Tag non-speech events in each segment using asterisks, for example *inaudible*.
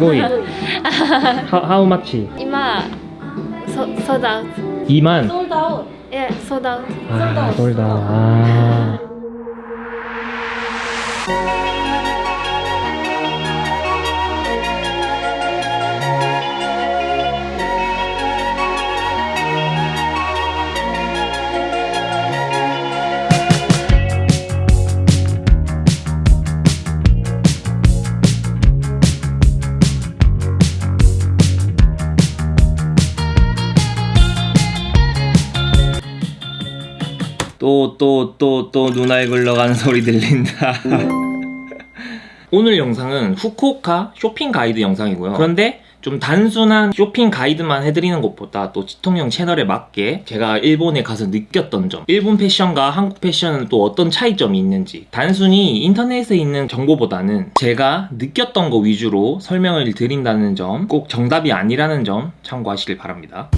ごい。*laughs* How much? 今、そソーウト。万。ソウ。え、ソーウ。ああ、 또 또 또또 눈알 굴러가는 소리 들린다. *laughs* 오늘 영상은 후쿠오카 쇼핑 가이드 영상이고요. 그런데 좀 단순한 쇼핑 가이드만 해드리는 것보다 또 지통령 채널에 맞게 제가 일본에 가서 느꼈던 점 일본 패션과 한국 패션은 또 어떤 차이점이 있는지 단순히 인터넷에 있는 정보보다는 제가 느꼈던 거 위주로 설명을 드린다는 점 꼭 정답이 아니라는 점 참고하시길 바랍니다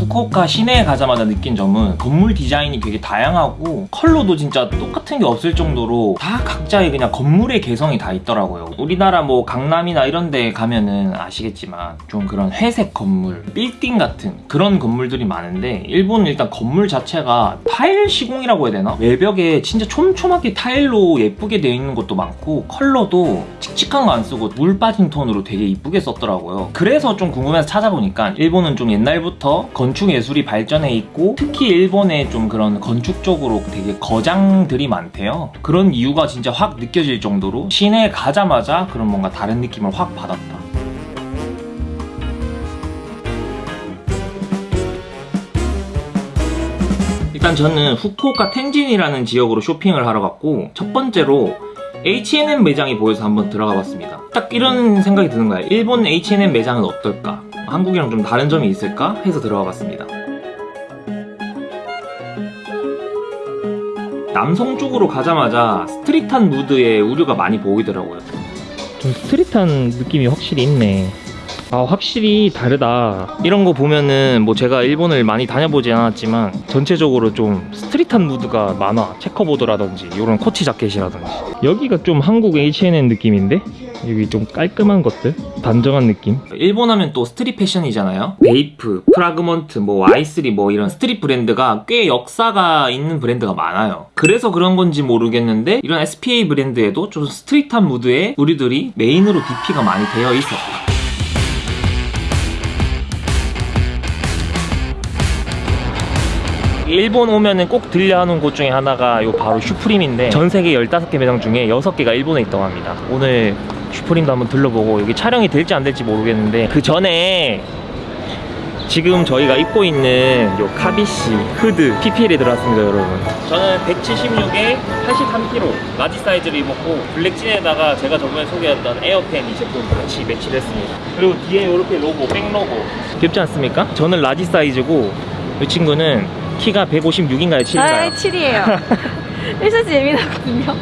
후쿠오카 시내에 가자마자 느낀 점은 건물 디자인이 되게 다양하고 컬러도 진짜 똑같은 게 없을 정도로 다 각자의 그냥 건물의 개성이 다 있더라고요 우리나라 뭐 강남이나 이런 데 가면은 아시겠지만 좀 그런 회색 건물 빌딩 같은 그런 건물들이 많은데 일본은 일단 건물 자체가 타일 시공이라고 해야 되나? 외벽에 진짜 촘촘하게 타일로 예쁘게 되어 있는 것도 많고 컬러도 칙칙한 거 안 쓰고 물 빠진 톤으로 되게 이쁘게 썼더라고요 그래서 좀 궁금해서 찾아보니까 일본은 좀 옛날부터 건축 예술이 발전해 있고 특히 일본에 좀 그런 건축 쪽으로 되게 거장들이 많대요. 그런 이유가 진짜 확 느껴질 정도로 시내에 가자마자 그런 뭔가 다른 느낌을 확 받았다. 일단 저는 후쿠오카 텐진이라는 지역으로 쇼핑을 하러 갔고 첫 번째로 H&M 매장이 보여서 한번 들어가 봤습니다. 딱 이런 생각이 드는 거예요. 일본 H&M 매장은 어떨까? 한국이랑 좀 다른 점이 있을까? 해서 들어가 봤습니다. 남성 쪽으로 가자마자 스트릿한 무드의 우려가 많이 보이더라고요. 좀 street한 느낌이 확실히 있네. 아 확실히 다르다. 이런 거 보면은 뭐 제가 일본을 많이 다녀보지 않았지만 전체적으로 좀 street한 무드가 많아. checkerboard라든지 이런 코치 자켓이라든지. 여기가 좀 한국 H&M 느낌인데? 여기 좀 깔끔한 것들? 단정한 느낌? 일본 하면 또 street 패션이잖아요. 베이프, 프라그먼트, 뭐 Y3 뭐 이런 street 브랜드가 꽤 역사가 있는 브랜드가 많아요. 그래서 그런 건지 모르겠는데 이런 SPA 브랜드에도 좀 street한 무드의 의류들이 메인으로 DP가 많이 되어 있었 일본 오면은 꼭 들려 하는 곳 중에 하나가 요 바로 슈프림인데 전 세계 15개 매장 중에 6개가 일본에 있다고 합니다. 오늘 슈프림도 한번 들러보고 여기 촬영이 될지 안 될지 모르겠는데 그 전에 지금 저희가 입고 있는 요 카비시 후드 PPL이 들어왔습니다 여러분. 저는 176에 83kg large 사이즈를 입었고 black진에다가 제가 저번에 소개했던 에어펜 이 제품 같이 매치를 했습니다. 그리고 뒤에 이렇게 로고 back 로고. 귀엽지 않습니까? 저는 large 사이즈고 이 친구는 키가 156인가요? 7인가요? 아 7이에요 1cm 예민하거든요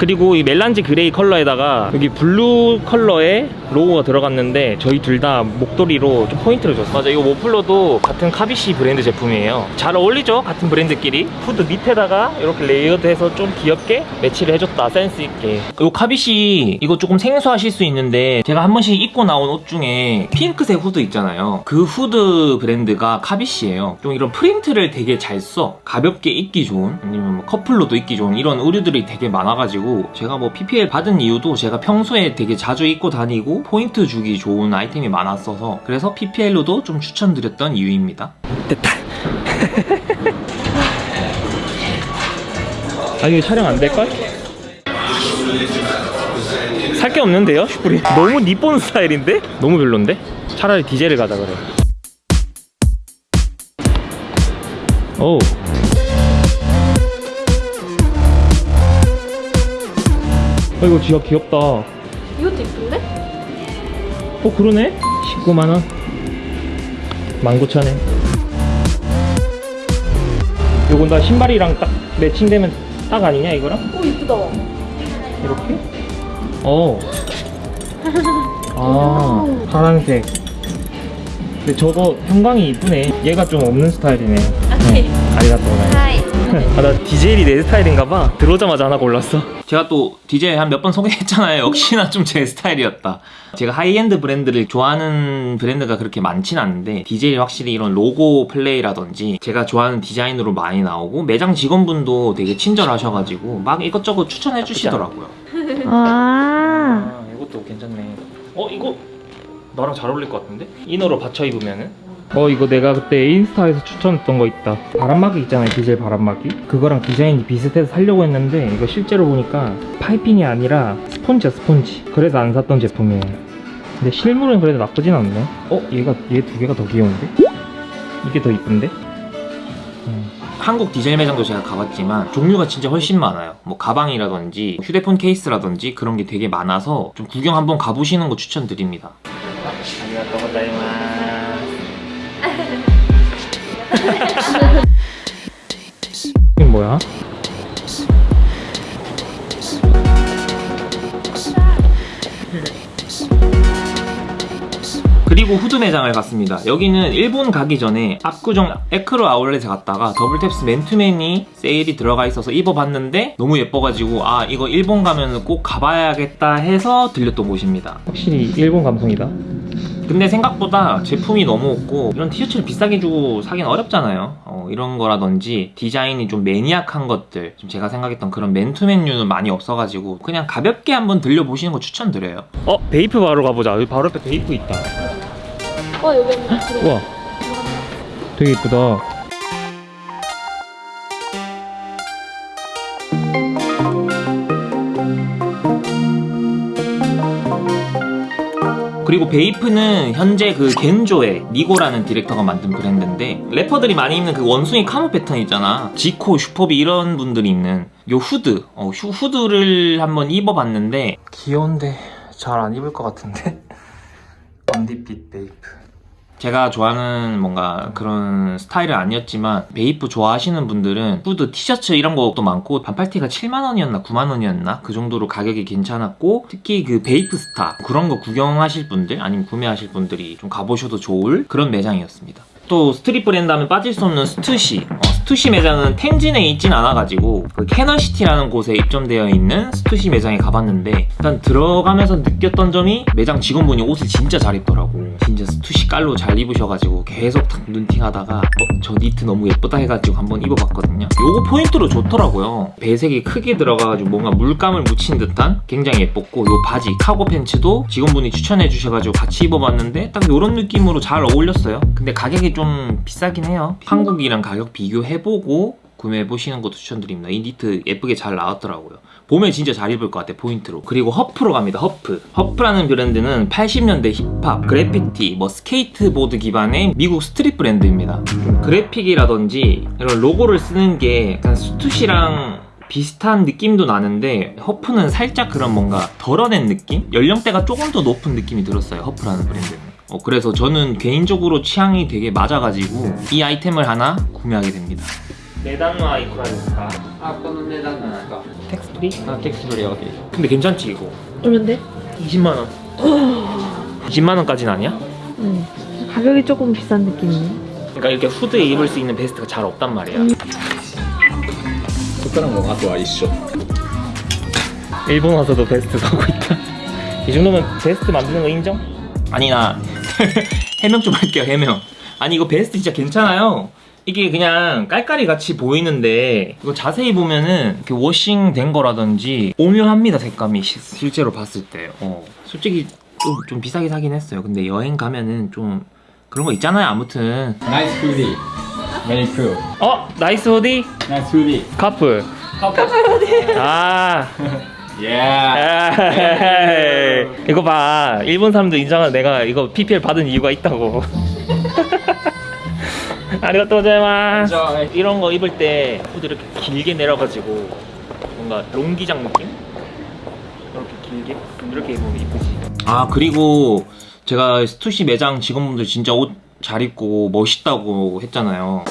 그리고 이 melange gray 컬러에다가 여기 blue 컬러의 로고가 들어갔는데 저희 둘 다 목도리로 좀 포인트를 줬어요. 맞아 이거 머플러도 같은 카비시 브랜드 제품이에요. 잘 어울리죠? 같은 브랜드끼리. 후드 밑에다가 이렇게 layered해서 좀 귀엽게 매치를 해줬다. 센스 있게. 이 카비시 이거 조금 생소하실 수 있는데 제가 한 번씩 입고 나온 옷 중에 핑크색 후드 있잖아요. 그 후드 브랜드가 카비시예요. 좀 이런 프린트를 되게 잘 써. 가볍게 입기 좋은 아니면 뭐 커플로도 입기 좋은 이런 의류들이 되게 많아가지고 제가 뭐 PPL 받은 이유도 제가 평소에 되게 자주 입고 다니고 포인트 주기 좋은 아이템이 많았어서 그래서 PPL로도 좀 추천드렸던 이유입니다 됐다 아 이거 촬영 안 될걸? 살 게 없는데요 슈프림 너무 니폰 스타일인데? 너무 별론데? 차라리 디젤을 가자 그래 오 어, 이거 진짜 귀엽다 어 이것도 이쁜데? 그러네 19만원 19,000엔 요건 나 신발이랑 딱 매칭되면 딱 아니냐 이거랑? 오 이쁘다 이렇게? 어. 아, 파란색. 근데 저거 형광이 이쁘네. 얘가 좀 없는 스타일이네. 아니 아리가또 고자이마스 はい 아, 나 디젤이 내 스타일인가 봐. 들어오자마자 하나 골랐어. 제가 또 디젤 한몇 번 소개했잖아요. 역시나 좀 제 스타일이었다. 제가 하이엔드 브랜드를 좋아하는 브랜드가 그렇게 많진 않은데 디젤이 확실히 이런 로고 플레이라든지 제가 좋아하는 디자인으로 많이 나오고 매장 직원분도 되게 친절하셔가지고 막 이것저것 추천해 주시더라고요. 아, 아 이것도 괜찮네. 어 이거 나랑 잘 어울릴 것 같은데? inner로 받쳐 입으면은? 어 이거 내가 그때 인스타에서 추천했던 거 있다 바람막이 있잖아요 디젤 바람막이 그거랑 디자인이 비슷해서 살려고 했는데 이거 실제로 보니까 파이핑이 아니라 스폰지야 스폰지 그래서 안 샀던 제품이에요 근데 실물은 그래도 나쁘진 않네 어? 얘가 얘 두 개가 더 귀여운데? 이게 더 이쁜데? 음. 한국 디젤 매장도 제가 가봤지만 종류가 진짜 훨씬 많아요 뭐 가방이라든지 휴대폰 케이스라든지 그런 게 되게 많아서 좀 구경 한번 가보시는 거 추천드립니다 이게 뭐야? 그리고 후즈 매장을 갔습니다. 여기는 일본 가기 전에 압구정 에크로 아울렛에 갔다가 더블탭스 맨투맨이 세일이 들어가 있어서 입어봤는데 너무 예뻐가지고 아 이거 일본 가면 꼭 가봐야겠다 해서 들렸던 곳입니다. 확실히 일본 감성이다. 근데 생각보다 제품이 너무 없고 이런 티셔츠를 비싸게 주고 사긴 어렵잖아요. 어, 이런 거라든지 디자인이 좀 maniac한 것들 좀 제가 생각했던 그런 맨투맨류는 많이 없어가지고 그냥 가볍게 한번 들려보시는 거 추천드려요. 어? 베이프 바로 가보자. 여기 바로 옆에 베이프 있다. 어 여기 있네. *gasps* 우와. 되게 이쁘다 그리고 베이프는 현재 그 겐조의 니고라는 디렉터가 만든 브랜드인데 래퍼들이 많이 입는 그 원숭이 카모 패턴 있잖아. 지코, 슈퍼비 이런 분들이 입는 요 후드. 어, 휴- 후드를 한번 입어봤는데 귀여운데 잘 안 입을 것 같은데? *laughs* 언디핏 베이프 제가 좋아하는 뭔가 그런 스타일은 아니었지만 베이프 좋아하시는 분들은 후드 티셔츠 이런 것도 많고 반팔티가 7만원이었나 9만원이었나 그 정도로 가격이 괜찮았고 특히 그 베이프 스타 그런 거 구경하실 분들 아니면 구매하실 분들이 좀 가보셔도 좋을 그런 매장이었습니다. 또 street 브랜드 하면 빠질 수 없는 스투시 어, 스투시 매장은 텐진에 있진 않아가지고 그 캐널시티라는 곳에 입점되어 있는 스투시 매장에 가봤는데 일단 들어가면서 느꼈던 점이 매장 직원분이 옷을 진짜 잘 입더라고. 진짜 스투시 깔로 잘 입으셔가지고 계속 탁 눈팅하다가 어, 저 니트 너무 예쁘다 해가지고 한번 입어봤거든요. 요거 포인트로 좋더라고요. 배색이 크게 들어가가지고 뭔가 물감을 묻힌 듯한 굉장히 예뻤고 요 바지 카고 팬츠도 직원분이 추천해 주셔가지고 같이 입어봤는데 딱 요런 느낌으로 잘 어울렸어요. 근데 가격이 좀 비싸긴 해요. 한국이랑 가격 비교해 보고 구매해보시는 것도 추천드립니다. 이 니트 예쁘게 잘 나왔더라고요. 봄에 진짜 잘 입을 것 같아 포인트로. 그리고 허프로 갑니다 허프. 허프라는 브랜드는 80년대 힙합, 그래피티, 뭐 스케이트보드 기반의 미국 street 브랜드입니다. 좀 그래픽이라든지 이런 로고를 쓰는 게 약간 스투시랑 비슷한 느낌도 나는데 허프는 살짝 그런 뭔가 덜어낸 느낌? 연령대가 조금 더 높은 느낌이 들었어요 허프라는 브랜드는 어, 그래서 저는 개인적으로 취향이 되게 맞아가지고 이 아이템을 하나 구매하게 됩니다 値段はいくらですかあ、この値段なんですか。 텍스프리? 아 텍스프리 여기 근데 괜찮지 이거 얼마인데? 20만원 20만원까지는 아니야? 응. 가격이 조금 비싼 느낌이네. 그러니까 이렇게 후드에 입을 수 있는 베스트가 잘 없단 말이야 そこからもあとは一緒。 일본 와서도 베스트 사고 있다 이 정도면 베스트 만드는 거 인정? 아니 나 *laughs* 해명 좀 할게요 해명. 아니 이거 베스트 진짜 괜찮아요. 이게 그냥 깔깔이 같이 보이는데 이거 자세히 보면은 이렇게 워싱 된 거라든지 오묘합니다 색감이 시, 실제로 봤을 때. 어. 솔직히 좀, 좀 비싸게 사긴 했어요. 근데 여행 가면은 좀 그런 거 있잖아요 아무튼. 나이스 후디 메리 크 어? Nice hoodie? Nice hoodie couple couple hoodie 아. *laughs* 이, 이거 봐. 일본 사람들 인정한 내가 이거 PPL 받은 이유가 있다고. *laughs* ありがとう Enjoy. 이런 거 입을 때 후드 이렇게 길게 내려가지고 뭔가 long기장 느낌? 이렇게 길게? 이렇게 입으면 이쁘지. 아 그리고 제가 스투시 매장 직원분들 진짜 옷 잘 입고 멋있다고 했잖아요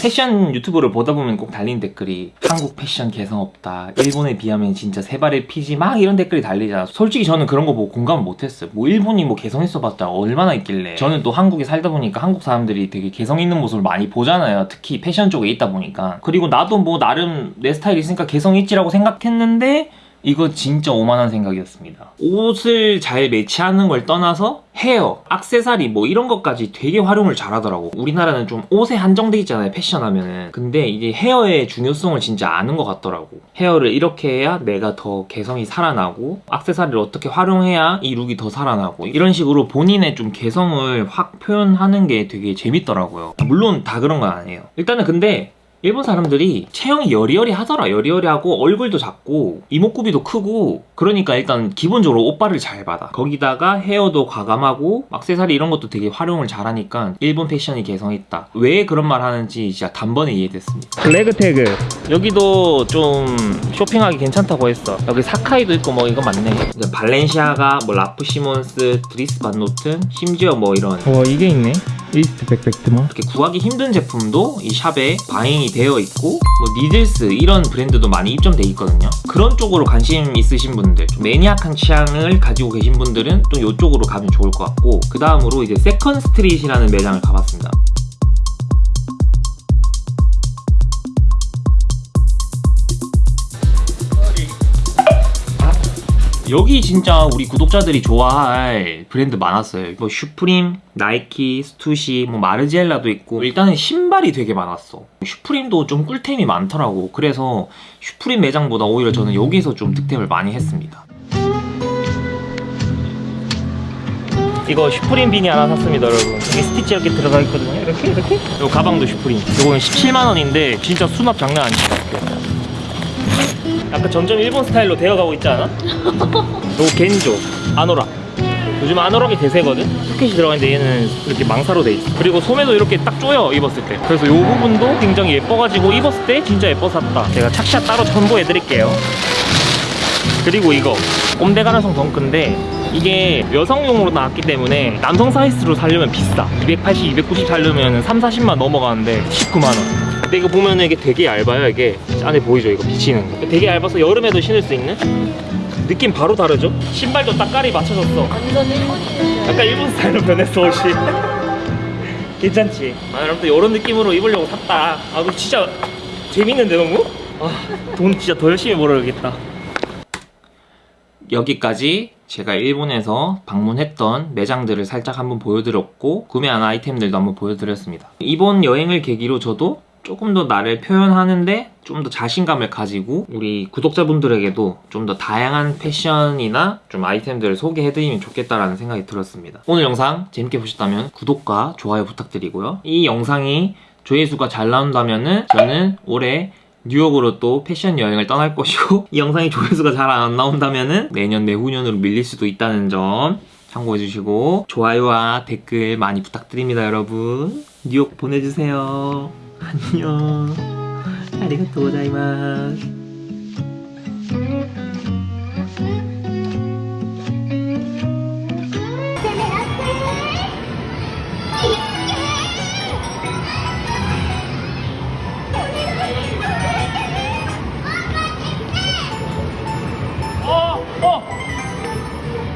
패션 유튜브를 보다 보면 꼭 달리는 댓글이 한국 패션 개성 없다. 일본에 비하면 진짜 세 발의 피지 막 이런 댓글이 달리잖아. 솔직히 저는 그런 거 보고 공감을 못했어요. 뭐 일본이 뭐 개성 있어봤자 얼마나 있길래. 저는 또 한국에 살다 보니까 한국 사람들이 되게 개성 있는 모습을 많이 보잖아요. 특히 패션 쪽에 있다 보니까. 그리고 나도 뭐 나름 내 스타일 있으니까 개성 있지라고 생각했는데 이거 진짜 오만한 생각이었습니다. 옷을 잘 매치하는 걸 떠나서 헤어, 악세사리 뭐 이런 것까지 되게 활용을 잘하더라고. 우리나라는 좀 옷에 한정돼 있잖아요, 패션 하면은. 근데 이게 헤어의 중요성을 진짜 아는 것 같더라고. 헤어를 이렇게 해야 내가 더 개성이 살아나고, 악세사리를 어떻게 활용해야 이 룩이 더 살아나고, 이런 식으로 본인의 좀 개성을 확 표현하는 게 되게 재밌더라고요. 물론 다 그런 건 아니에요. 일단은 근데 일본 사람들이 체형이 여리여리 하더라. 여리여리하고 얼굴도 작고 이목구비도 크고 그러니까 일단 기본적으로 옷빨을 잘 받아. 거기다가 헤어도 과감하고 액세서리 이런 것도 되게 활용을 잘하니까 일본 패션이 개성 있다. 왜 그런 말 하는지 진짜 단번에 이해됐습니다. 블랙 태그 여기도 좀 쇼핑하기 괜찮다고 했어. 여기 사카이도 있고 뭐 이거 맞네. 발렌시아가 뭐 라프 시몬스, 드리스 반노튼 심지어 뭐 이런 와 이게 있네 이스트 백팩트만 이렇게 구하기 힘든 제품도 이 shop에 buying이 되어 있고 뭐 니들스 이런 브랜드도 많이 입점돼 있거든요. 그런 쪽으로 관심 있으신 분들 좀 maniac한 취향을 가지고 계신 분들은 또 이쪽으로 가면 좋을 것 같고 그 다음으로 이제 세컨 스트릿이라는 매장을 가봤습니다 여기 진짜 우리 구독자들이 좋아할 브랜드 많았어요. 뭐 슈프림, 나이키, 스투시, 뭐 마르지엘라도 있고 일단은 신발이 되게 많았어. 슈프림도 좀 꿀템이 많더라고. 그래서 슈프림 매장보다 오히려 저는 여기서 좀 득템을 많이 했습니다. 이거 슈프림 비니 하나 샀습니다 여러분 여기 스티치 이렇게 들어가 있거든요 이렇게 이렇게 이 가방도 슈프림 이거는 17만원인데 진짜 수납 장난 아니죠 약간 점점 일본 스타일로 되어가고 있지 않아? 요거 겐조 아노락 요즘 아노락이 대세거든? 포켓이 들어가는데 얘는 이렇게 망사로 돼 있어. 그리고 소매도 이렇게 딱 조여 입었을 때. 그래서 요 부분도 굉장히 예뻐가지고 입었을 때 진짜 예뻐 샀다. 제가 착샷 따로 첨부해드릴게요. 그리고 이거. 꼼대 가라성 덩크인데 이게 여성용으로 나왔기 때문에 남성 사이즈로 사려면 비싸. 280, 290 사려면 3, 40만 넘어가는데 19만원 근데 이거 보면은 이게 되게 얇아요. 이게 안에 보이죠? 이거 비치는 거. 되게 얇아서 여름에도 신을 수 있는? 느낌 바로 다르죠? 신발도 딱 깔이 맞춰졌어. 완전 일본인이에요. 약간 일본 스타일로 변했어 옷이. *laughs* 괜찮지? 아 여러분들 이런 느낌으로 입으려고 샀다. 아 이거 진짜 재밌는데 너무? 아 돈 진짜 더 열심히 벌어야겠다. 여기까지 제가 일본에서 방문했던 매장들을 살짝 한번 보여드렸고 구매한 아이템들도 한번 보여드렸습니다. 이번 여행을 계기로 저도 조금 더 나를 표현하는데 좀 더 자신감을 가지고 우리 구독자분들에게도 좀 더 다양한 패션이나 좀 아이템들을 소개해드리면 좋겠다라는 생각이 들었습니다. 오늘 영상 재밌게 보셨다면 구독과 좋아요 부탁드리고요. 이 영상이 조회수가 잘 나온다면 은 저는 올해 뉴욕으로 또 패션 여행을 떠날 것이고 *laughs* 이 영상이 조회수가 잘 안 나온다면 은 내년 내후년으로 밀릴 수도 있다는 점 참고해 주시고 좋아요와 댓글 많이 부탁드립니다 여러분 뉴욕 보내주세요 안녕 아리가또 고자이마스